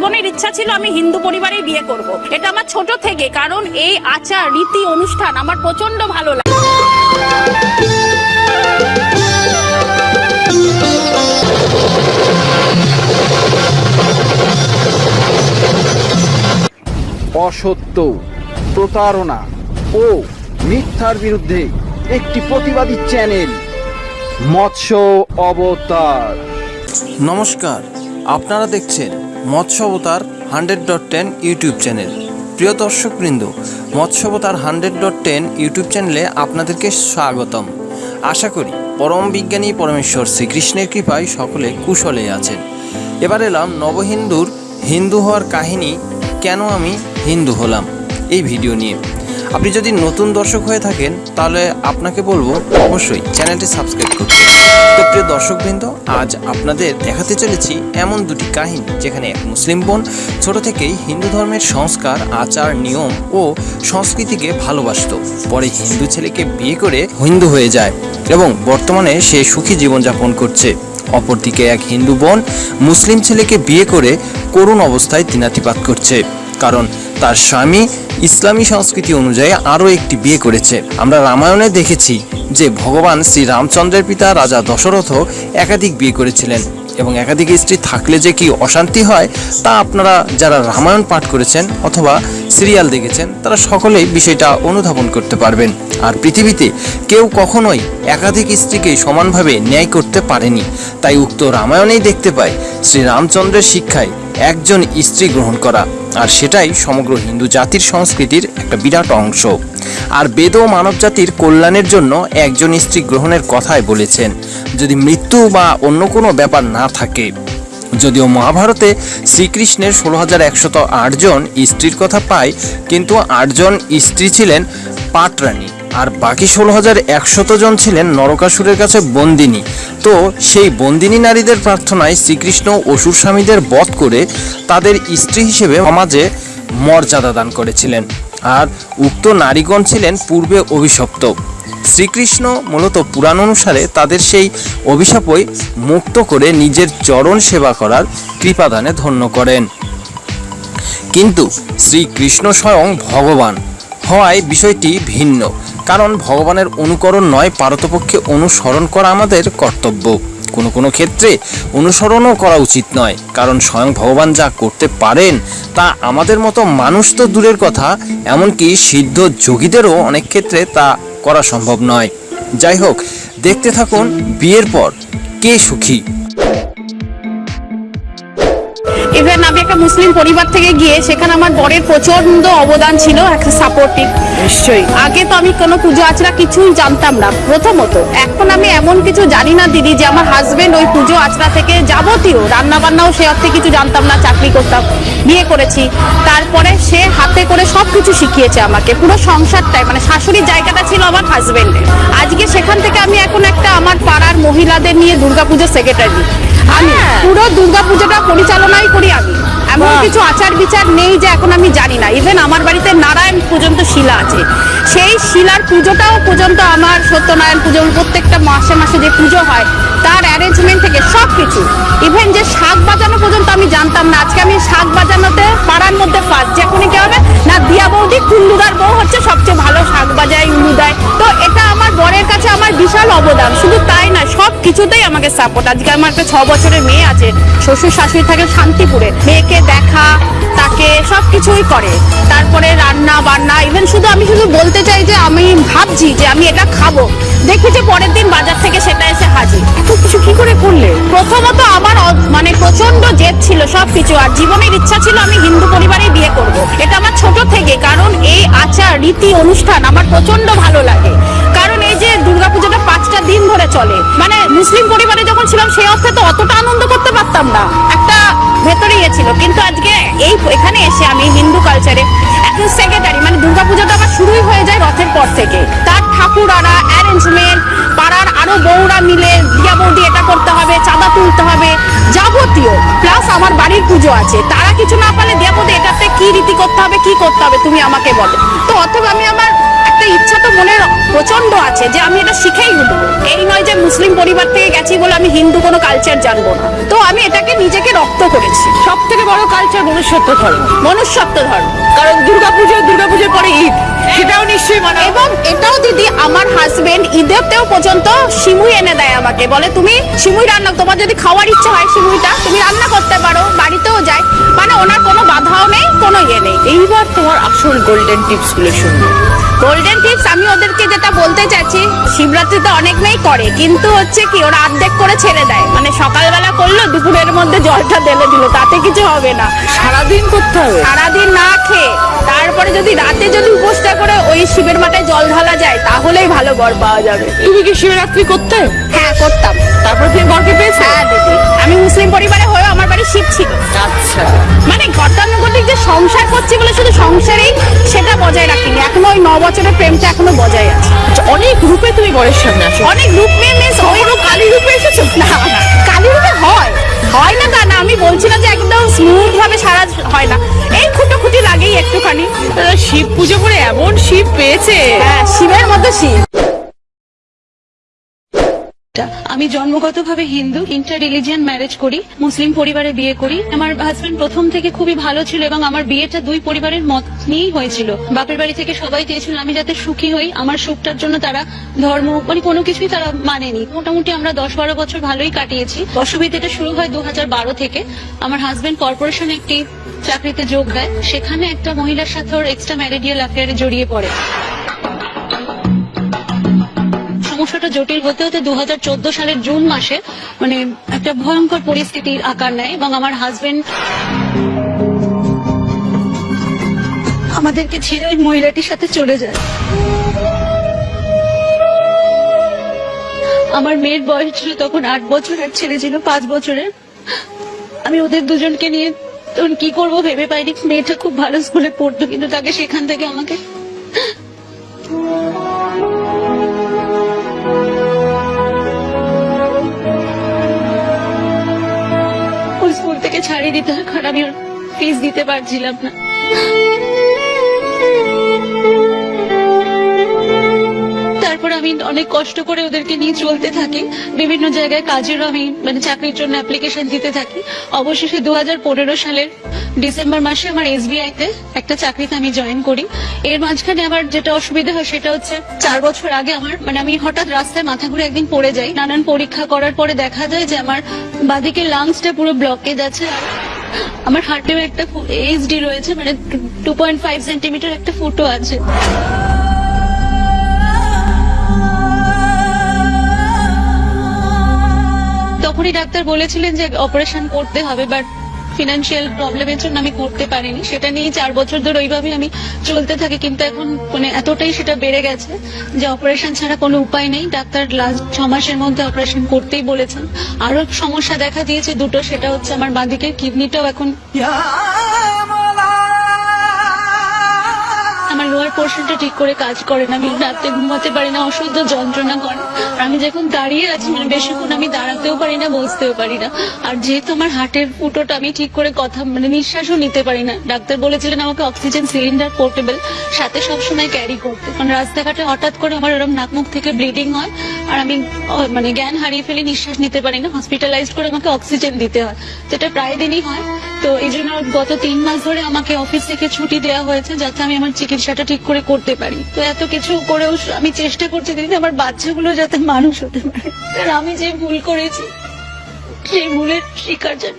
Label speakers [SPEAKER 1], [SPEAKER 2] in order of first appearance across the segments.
[SPEAKER 1] জীবনের ইচ্ছা ছিল আমি হিন্দু পরিবারেই বিয়ে করব। এটা আমার ছোট থেকে কারণ এই আচার রীতি অনুষ্ঠান আমার প্রচণ্ড ভালো লাগে
[SPEAKER 2] অসত্য প্রতারণা ও মিথ্যার বিরুদ্ধে একটি প্রতিবাদী চ্যানেল মৎস্য অবতার
[SPEAKER 3] নমস্কার আপনারা দেখছেন মৎস্য অবতার hundred dot ten YouTube channel. প্রিয় দর্শকবৃন্দ, Matsyavatar hundred dot ten YouTube চ্যানেলে আপনাদেরকে স্বাগতম। আশা করি পরম বিজ্ঞানী পরমেশ্বর শ্রীকৃষ্ণের কৃপায় সকলে কুশলে আছেন। এবার এলাম নবহিন্দুর হিন্দু হওয়ার কাহিনী, কেন আমি হিন্দু হলাম, এই ভিডিও নিয়ে। আপনি যদি নতুন দর্শক হয়ে থাকেন, তাহলে আপনাকে বলব অবশ্যই চ্যানেলটি সাবস্ক্রাইব করতে। তো প্রিয় দর্শকবৃন্দ, আজ আপনাদের দেখাতে চলেছি এমন দুটি কাহিনী, যেখানে এক মুসলিম বোন ছোট থেকেই হিন্দু ধর্মের সংস্কার, আচার, নিয়ম ও সংস্কৃতিকে ভালোবাসতো। পরে হিন্দু ছেলেকে বিয়ে করে হিন্দু হয়ে যায় এবং বর্তমানে সে সুখী জীবনযাপন করছে। অপরদিকে এক হিন্দু বোন মুসলিম ছেলেকে বিয়ে করে করুণ অবস্থায় দিনাতিপাত করছে। কারণ তার স্বামী ইসলামী সংস্কৃতি অনুযায়ী আরও একটি বিয়ে করেছে। আমরা রামায়ণে দেখেছি যে ভগবান শ্রী রামচন্দ্রের পিতা রাজা দশরথ একাধিক বিয়ে করেছিলেন এবং একাধিক স্ত্রী থাকলে যে কি অশান্তি হয়, তা আপনারা যারা রামায়ণ পাঠ করেছেন অথবা সিরিয়াল দেখেছেন, তারা সকলেই বিষয়টা অনুধাবন করতে পারবেন। আর পৃথিবীতে কেউ কখনোই একাধিক স্ত্রীকে সমানভাবে ন্যায় করতে পারেনি। তাই উক্ত রামায়ণেই দেখতে পাই শ্রী রামচন্দ্রের শিক্ষায় একজন স্ত্রী গ্রহণ করা। আর সেটাই সমগ্র হিন্দু জাতির সংস্কৃতির একটা বিরাট অংশ। আর বেদ ও মানব জাতির কল্যাণের জন্য একজন স্ত্রী গ্রহণের কথাই বলেছেন, যদি মৃত্যু বা অন্য কোনো ব্যাপার না থাকে। যদিও মহাভারতে শ্রীকৃষ্ণের ষোলো হাজার একশত আটজন স্ত্রীর কথা পায়, কিন্তু আটজন স্ত্রী ছিলেন পাটরানী। আর বাকি ষোলো হাজার একশত জন ছিলেন নরকাসুরের কাছে বন্দিনী। তো সেই বন্দিনী নারীদের প্রার্থনায় শ্রীকৃষ্ণ অসুর স্বামীদের বধ করে তাদের স্ত্রী হিসেবে সমাজে মর্যাদা দান করেছিলেন। আর উক্ত নারীগণ ছিলেন পূর্বে অভিশপ্ত। শ্রীকৃষ্ণ মূলত পুরাণ অনুসারে তাদের সেই অভিশাপই মুক্ত করে নিজের চরণ সেবা করার কৃপাদানে ধন্য করেন। কিন্তু শ্রীকৃষ্ণ স্বয়ং ভগবান। হওয়ায় বিষয়টি ভিন্ন। কারণ ভগবানের অনুকরণ নয়, পারতপক্ষে অনুসরণ করা আমাদের কর্তব্য। কোনো কোনো ক্ষেত্রে অনুসরণও করা উচিত নয়, কারণ স্বয়ং ভগবান যা করতে পারেন, তা আমাদের মতো মানুষ তো দূরের কথা, এমনকি সিদ্ধ যোগীদেরও অনেক ক্ষেত্রে তা করা সম্ভব নয়। যাই হোক, দেখতে থাকুন বিয়ের পর কে সুখী।
[SPEAKER 1] ইভেন একটা মুসলিম পরিবার থেকে গিয়ে সেখানে আমার বরের প্রচণ্ড অবদান ছিল একটা সাপোর্টিভ নিশ্চয়ই। আগে তো আমি কোনো পুজো আচরা কিছুই জানতাম না প্রথমত। এখন আমি এমন কিছু জানি না দিদি যে আমার হাজবেন্ড ওই পুজো আচরা থেকে যাবতীয় রান্না বান্নাও সে অর্থে কিছু জানতাম না চাকরি করতাম বিয়ে করেছি। তারপরে সে হাতে করে সব কিছু শিখিয়েছে আমাকে পুরো সংসারটাই মানে শাশুড়ির জায়গাটা ছিল আমার হাজবেন্ডের আজকে সেখান থেকে আমি এখন একটা আমার পাড়ার মহিলাদের নিয়ে দুর্গাপুজোর সেক্রেটারি আমি পুরো দুর্গাপুজোটা পরিচালনাই করি আমি। এমন কিছু আচার বিচার নেই যে এখন আমি জানি না। ইভেন আমার বাড়িতে নারায়ণ পর্যন্ত শিলা আছে। সেই শিলার পুজোটাও পর্যন্ত আমার সত্যনারায়ণ পুজো প্রত্যেকটা মাসে মাসে যে পুজো হয় তার অ্যারেঞ্জমেন্ট থেকে সব কিছু ইভেন যে শাক বাজানো পর্যন্ত আমি জানতাম না। আজকে আমি শাক বাজানোতে পাড়ার মধ্যে ফার্স্ট যখনই কি হবে? না দিয়া বৌদি কুল্লুদার বউ হচ্ছে সবচেয়ে ভালো শাক বাজায় উলু দেয়। তো এটা আমার বরের কাছে আমার বিশাল অবদান। শুধু তাই না সব কিছুতেই আমাকে সাপোর্ট আজকে আমার একটা ছ বছরের মেয়ে আছে শ্বশুর শাশুড়ি থাকে শান্তিপুরে। মেয়েকে দেখা তাকে সব কিছুই করে। তারপরে রান্না বান্না ইভেন শুধু আমি শুধু বলতে চাই যে আমি ভাবছি যে আমি এটা খাব। দেখি যে পরের দিন বাজার থেকে সেটা এসে হাজির। এত কিছু কি করে করলে? প্রথমত আমার মানে প্রচণ্ড জেদ ছিল সব কিছু আর জীবনের ইচ্ছা ছিল আমি হিন্দু পরিবারে বিয়ে করব। এটা আমার ছোট থেকে কারণ এই আচার রীতি অনুষ্ঠান আমার প্রচণ্ড ভালো লাগে। দিন ধরে চলে। মানে মুসলিম পরিবারে যখন ছিলাম, সেই অর্থে তো অতটা আনন্দ করতে পারতাম না। একটা ভেতরে ইয়ে ছিল। কিন্তু আজকে এই এখানে এসে আমি হিন্দু কালচারে এখন সেক্রেটারি মানে দুর্গাপূজাটা আমার শুরুই হয়ে যায় রথের পর থেকে। তার ঠাকুর ঠাকুরারা অ্যারেঞ্জমেন্ট পাড়ার আরও বউরা মিলে দিয়া বৌদি এটা করতে হবে, চাঁদা তুলতে হবে, যাবতীয়। প্লাস আমার বাড়ির পুজো আছে। তারা কিছু না পারলে দিয়া বৌদি এটাতে কি রীতি করতে হবে, কি করতে হবে, তুমি আমাকে বলো। তো অথবা আমি আমার একটা ইচ্ছা তো মনের প্রচণ্ড আছে যে আমি এটা শিখেই উঠবো এই নয় যে মুসলিম পরিবার থেকে গেছি বলে আমি হিন্দু কোনো কালচার জানব না। তো আমি এটাকে নিজেকে রপ্ত করেছি।
[SPEAKER 4] সব থেকে বড় কালচার মনুষ্যত্ব ধর্ম।
[SPEAKER 1] মনুষ্যত্ব ধর্ম।
[SPEAKER 4] কারণ দুর্গাপুজো দুর্গাপুজোর পরে ঈদ। সেটাও নিশ্চয়ই মানা
[SPEAKER 1] এবং এটাও দিদি আমার হাজবেন্ড ঈদেতেও পর্যন্ত সিমুই এনে দেয় আমাকে। বলে তুমি সিমুই রান্না তোমার যদি খাওয়ার ইচ্ছা হয় সিমুইটা তুমি রান্না করতে পারো বাড়িতেও যায়। মানে ওনার কোনো বাধাও নেই কোনো ইয়ে নেই।
[SPEAKER 4] এইবার তোমার আসল গোল্ডেন টিপসগুলো শুনব।
[SPEAKER 1] গোল্ডেন টিপস আমি ওদেরকে যেটা বলতে চাচ্ছি শিবরাত্রিতে অনেক মেয়েই করে কিন্তু হচ্ছে কি ওরা অর্ধেক করে ছেড়ে দেয়। মানে সকালবেলা করল দুপুরের মধ্যে জলটা ঢেলে দিল তাতে কিছু হবে না।
[SPEAKER 4] সারাদিন করতে হবে?
[SPEAKER 1] সারাদিন না খেয়ে তারপরে যদি রাতে যদি উপোসটা করে ওই শিবের মাথায় জল ঢালা যায় তাহলেই ভালো বর পাওয়া যাবে।
[SPEAKER 4] তুমি কি শিবরাত্রি করতে?
[SPEAKER 1] হ্যাঁ করতাম।
[SPEAKER 4] তারপর তুমি বরকে পেয়েছ?
[SPEAKER 1] হ্যাঁ দিদি। আমি মুসলিম পরিবারে হয়েও আমার বাড়ি শিব ছিল। সংসার করছি বলে শুধু সংসারেই সেটা বজায় রাখিনি। এখনও ওই ন বছরের প্রেমটা এখনও বজায় আছে।
[SPEAKER 4] আচ্ছা, অনেক রূপে তুমি বরের সামনে আসো
[SPEAKER 1] অনেক রূপ মেয়ে মিস ওই কালী রূপে এসেছ? না কালী রূপে হয়। হয় না তা না আমি বলছি না যে একদম স্মুথ ভাবে সারা হয় না। এই খুঁটো খুঁটি লাগেই একটুখানি।
[SPEAKER 4] শিব পুজো করে এমন শিব পেয়েছে?
[SPEAKER 1] হ্যাঁ শিবের মতো শিব।
[SPEAKER 5] আমি জন্মগতভাবে হিন্দু ইন্টার রিলিজিয়ান ম্যারেজ করি, মুসলিম পরিবারে বিয়ে করি। আমার হাজবেন্ড প্রথম থেকে খুবই ভালো ছিল এবং আমার বিয়েটা দুই পরিবারের মত নিয়েই হয়েছিল। বাপের বাড়ি থেকে সবাই চেয়েছিল আমি যাতে সুখী হই। আমার সুখটার জন্য তারা ধর্ম মানে কোনো কিছুই তারা মানেনি। মোটামুটি আমরা দশ বারো বছর ভালোই কাটিয়েছি। অসুবিধাটা শুরু হয় দু হাজার বারো থেকে। আমার হাজবেন্ড কর্পোরেশন একটি চাকরিতে যোগ দেয়। সেখানে একটা মহিলার সাথে ওর এক্সট্রা ম্যারিডিয়াল অ্যাফেয়ারে জড়িয়ে পড়ে। সমস্যাটা জটিল হতে হতে দু সালের জুন মাসে মানে একটা ভয়ঙ্কর পরিস্থিতির আকার নেয় এবং আমার হাজবেন্ড আমাদেরকে ছেড়ে ওই মহিলাটির সাথে চলে যায়। আমার মেয়ের বয়স ছিল তখন আট বছর, আর ছেলে ছিল পাঁচ বছরের। আমি ওদের দুজনকে নিয়ে তখন কি করব ভেবে পাইনি। মেয়েটা খুব ভালো স্কুলে পড়তো, কিন্তু তাকে সেখান থেকে আমাকে দিতে হয় কারণ আমি ফিস দিতে পারছিলাম না। আমি অনেক কষ্ট করে ওদেরকে নিয়ে চলতে থাকি। বিভিন্ন জায়গায় কাজেরও আমি মানে চাকরির জন্য অ্যাপ্লিকেশন দিতে থাকি। অবশেষে দু হাজার পনেরো সালের ডিসেম্বর মাসে আমার এসবিআই তে একটা চাকরিতে আমি জয়েন করি। এর মাঝখানে আমার যেটা অসুবিধা হয় সেটা হচ্ছে চার বছর আগে আমার মানে আমি হঠাৎ রাস্তায় মাথা ঘুরে একদিন পড়ে যাই। নানান পরীক্ষা করার পরে দেখা যায় যে আমার বাদিকে লাংসটা পুরো ব্লকেজ আছে আমার হার্টেও একটা এইচডি রয়েছে মানে টু পয়েন্ট ফাইভ সেন্টিমিটার একটা ফুটো আছে। তখনই ডাক্তার বলেছিলেন যে অপারেশন করতে হবে বাট ফিনান্সিয়াল প্রবলেমের জন্য আমি করতে পারিনি। সেটা নিয়ে চার বছর ধরে ওইভাবে আমি চলতে থাকি, কিন্তু এখন মানে এতটাই সেটা বেড়ে গেছে যে অপারেশন ছাড়া কোনো উপায় নেই। ডাক্তার লাস্ট ছ মাসের মধ্যে অপারেশন করতেই বলেছেন। আরও সমস্যা দেখা দিয়েছে দুটো, সেটা হচ্ছে আমার বাঁদিকের কিডনিটাও এখন আমার লোয়ার পোর্শনটা ঠিক করে কাজ করে না। আমি রাতে ঘুমাতে পারি না অসহ্য যন্ত্রণা করে। আমি যখন দাঁড়িয়ে আছি মানে বেশিক্ষণ আমি দাঁড়াতেও পারি না, বসতেও পারি না। আর যেহেতু আমার হার্টের ফুটোটা আমি ঠিক করে কথা মানে নিঃশ্বাসও নিতে পারি না। ডাক্তার বলেছিলেন আমাকে অক্সিজেন সিলিন্ডার পোর্টেবল, সাথে সবসময় ক্যারি করতে। কারণ রাস্তাঘাটে হঠাৎ করে আমার এরকম নাক মুখ থেকে ব্লিডিং হয়, আর আমি মানে জ্ঞান হারিয়ে ফেলে নিঃশ্বাস নিতে পারি না। হসপিটালাইজড করে আমাকে অক্সিজেন দিতে হয়, যেটা প্রায় দিনই হয়। তো এই জন্য গত তিন মাস ধরে আমাকে অফিস থেকে ছুটি দেওয়া হয়েছে, যাতে আমি আমার চিকিৎসাটা ঠিক করে করতে পারি। তো এত কিছু করেও আমি চেষ্টা করছি দিদি আমার বাচ্চাগুলো যাতে মানুষ হতে পারে। আর আমি যে ভুল করেছি সেই ভুলের শিকার যেন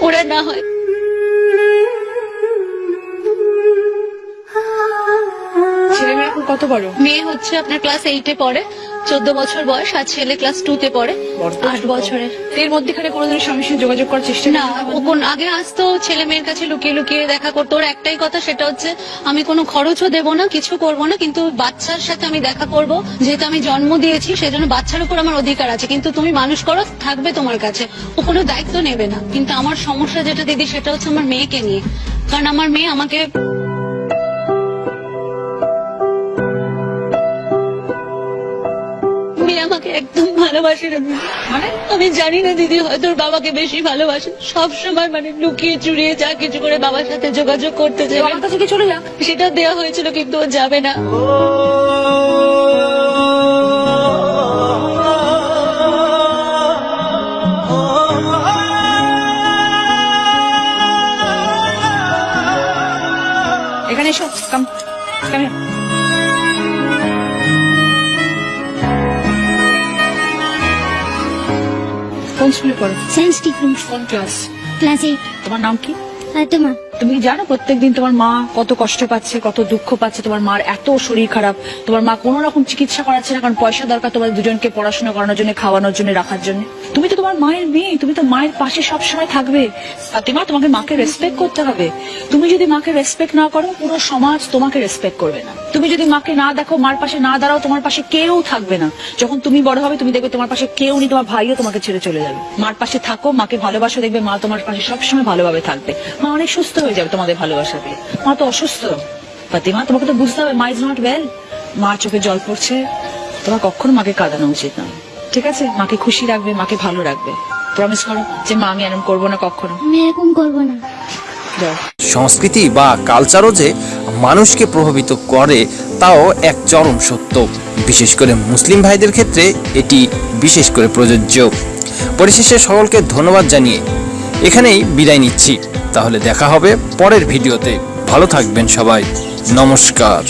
[SPEAKER 5] ওরা না হয়।
[SPEAKER 4] ছেলে মেয়ে এখন কত বড়?
[SPEAKER 5] মেয়ে হচ্ছে আপনার ক্লাস এইটে পড়ে। চোদ্দ বছর বয়স আর ছেলে ক্লাস টু তে পড়ে। আট বছরের।
[SPEAKER 4] এর মধ্যেখানে কোনোদিন স্বামীর সাথে যোগাযোগ করার চেষ্টা
[SPEAKER 5] না ও কোন আগে আসতো ছেলে মেয়ের কাছে লুকিয়ে লুকিয়ে দেখা করতো। ওর একটাই কথা সেটা হচ্ছে আমি কোনো খরচও দেব না কিছু করব না কিন্তু বাচ্চার সাথে আমি দেখা করব। যেহেতু আমি জন্ম দিয়েছি সেজন্য বাচ্চার উপর আমার অধিকার আছে। কিন্তু তুমি মানুষ করো থাকবে তোমার কাছে। ও কোনো দায়িত্ব নেবে না। কিন্তু আমার সমস্যা যেটা দিদি সেটা হচ্ছে আমার মেয়েকে নিয়ে। কারণ আমার মেয়ে আমাকে আমাকে একদম ভালোবাসে না দিদি।
[SPEAKER 4] মানে?
[SPEAKER 5] আমি জানি না দিদি হয়তো বাবাকে বেশি ভালোবাসে। সব সময় মানে লুকিয়ে চুরিয়ে যা কিছু করে বাবার সাথে যোগাযোগ করতে চাই
[SPEAKER 4] চলে যাক
[SPEAKER 5] সেটা দেয়া হয়েছিল কিন্তু ও যাবে না।
[SPEAKER 4] এখানে এসো। কাম কোন স্কুলে পড়ো
[SPEAKER 6] সায়েন্স টিফিন
[SPEAKER 4] কোন ক্লাস
[SPEAKER 6] ক্লাস এইট
[SPEAKER 4] তোমার নাম কি?
[SPEAKER 6] তোমার।
[SPEAKER 4] তুমি কি জানো প্রত্যেকদিন তোমার মা কত কষ্ট পাচ্ছে, কত দুঃখ পাচ্ছে, তোমার মার এত শরীর খারাপ, তোমার মা কোনো রকম চিকিৎসা করাচ্ছে না, কারণ পয়সা দরকার তোমার দুজনকে পড়াশোনা করানোর জন্য, খাওয়ানোর জন্য, রাখার জন্য। তুমি তো তোমার মায়ের মেয়ে, তুমি তো মায়ের পাশে সব সময় থাকবে ফাতিমা তোমাকে মাকে রেসপেক্ট করতে হবে। তুমি যদি মাকে রেসপেক্ট না করো, পুরো সমাজ তোমাকে রেসপেক্ট করবে না। তুমি যদি মাকে না দেখো, মার পাশে না দাঁড়াও, তোমার পাশে কেউ থাকবে না। যখন তুমি বড় হবে, তুমি দেখবে তোমার পাশে কেউ নেই, তোমার ভাইও তোমাকে ছেড়ে চলে যাবে। মার পাশে থাকো, মাকে ভালোবাসো, দেখবে মা তোমার পাশে সবসময় ভালোভাবে থাকবে। মা অনেক সুস্থ হয়ে যাবে তোমাদের ভালোবাসা পেয়ে। মা তো অসুস্থ। ফাতিমা তোমাকে তো বুঝতে হবে মা ইজ নট ওয়েল মার চোখে জল পড়ছে। তোমার কখনো মাকে কাঁদানো উচিত না ঠিক আছে? মাকে খুশি রাখবে মাকে ভালো রাখবে। প্রমিস করো যে মা আমি এরকম করব না কখনো।
[SPEAKER 6] আমি এরকম করব না।
[SPEAKER 3] সংস্কৃতি বা কালচারও যে মানুষকে প্রভাবিত করে তাও এক চরম সত্য। বিশেষ করে মুসলিম ভাইদের ক্ষেত্রে এটি বিশেষ করে প্রযোজ্য। পরিশেষে সকলকে ধন্যবাদ জানিয়ে এখানেই বিদায় নিচ্ছি। তাহলে দেখা হবে পরের ভিডিওতে। ভালো থাকবেন সবাই। নমস্কার।